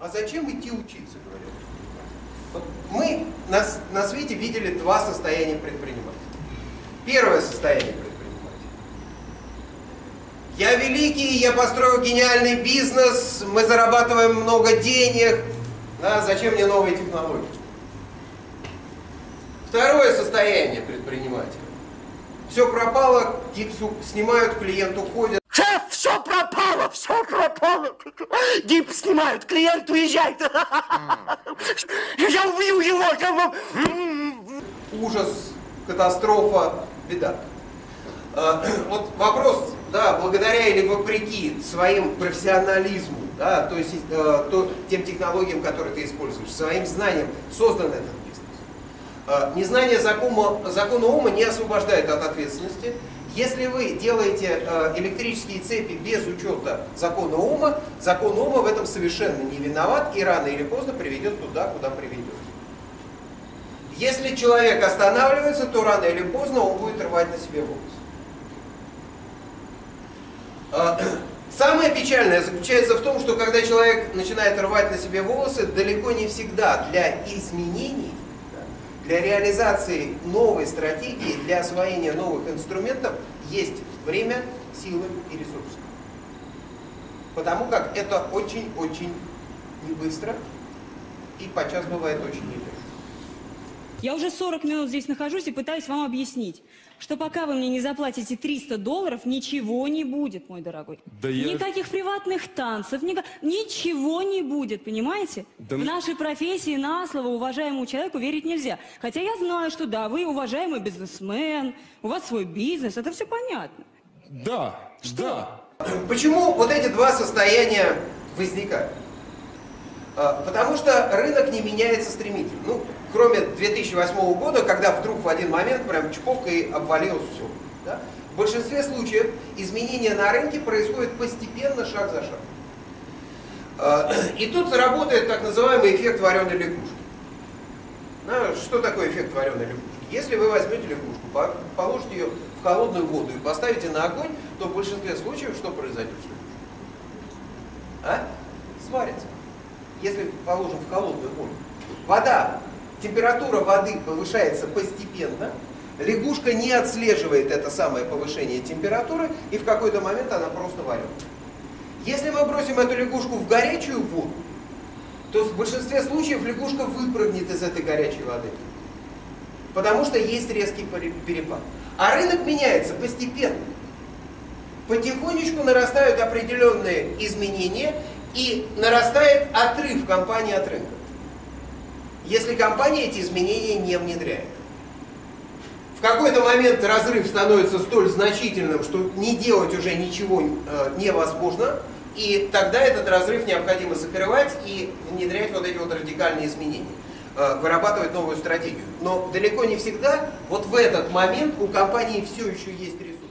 А зачем идти учиться, говорят. Вот мы на, на свете видели два состояния предпринимателя. Первое состояние предпринимателя. Я великий, я построю гениальный бизнес, мы зарабатываем много денег. Да, зачем мне новые технологии? Второе состояние предпринимателя. Все пропало, снимают, клиент уходит. Шеф, все пропало, все пропало. Гипс снимают, клиент уезжает. Я убью его. Ужас, катастрофа, беда. А, Вот вопрос, да, благодаря или вопреки своим профессионализму, да, то есть э, то, тем технологиям, которые ты используешь, своим знаниям создан этот бизнес. А, Незнание закона, закона ума не освобождает от ответственности. Если вы делаете э, электрические цепи без учета закона ума, закон ума в этом совершенно не виноват и рано или поздно приведет туда, куда приведет. Если человек останавливается, то рано или поздно он будет рвать на себе волосы. А, Самое печальное заключается в том, что когда человек начинает рвать на себе волосы, далеко не всегда для изменений, для реализации новой стратегии, для освоения новых инструментов есть время, силы и ресурсы. Потому как это очень-очень не быстро и подчас бывает очень нелегко. Я уже 40 минут здесь нахожусь и пытаюсь вам объяснить, что пока вы мне не заплатите 300 долларов, ничего не будет, мой дорогой. Да я- Никаких приватных танцев, ника- ничего не будет, понимаете? Да В м- нашей профессии на слово уважаемому человеку верить нельзя. Хотя я знаю, что да, вы уважаемый бизнесмен, у вас свой бизнес, это все понятно. Да, да. Почему вот эти два состояния возникают? А, Потому что рынок не меняется стремительно. Ну, кроме 2008 года, когда вдруг в один момент прям чпок и обвалилось все. да? В большинстве случаев изменения на рынке происходят постепенно, шаг за шагом. А, И тут работает так называемый эффект вареной лягушки. Ну, Что такое эффект вареной лягушки? Если вы возьмете лягушку, по- положите ее в холодную воду и поставите на огонь, то в большинстве случаев что произойдет с лягушкой? А? Сварится. Если положим в холодную воду. Вода, температура воды повышается постепенно, лягушка не отслеживает это самое повышение температуры, и в какой-то момент она просто варится. Если мы бросим эту лягушку в горячую воду, то в большинстве случаев лягушка выпрыгнет из этой горячей воды. Потому что есть резкий пере- перепад. А рынок меняется постепенно. Потихонечку нарастают определенные изменения и нарастает отрыв компании от рынка. Если компания эти изменения не внедряет. В какой-то момент разрыв становится столь значительным, что не делать уже ничего э, невозможно, и тогда этот разрыв необходимо закрывать и внедрять вот эти вот радикальные изменения, э, вырабатывать новую стратегию. Но далеко не всегда вот в этот момент у компании все еще есть ресурсы.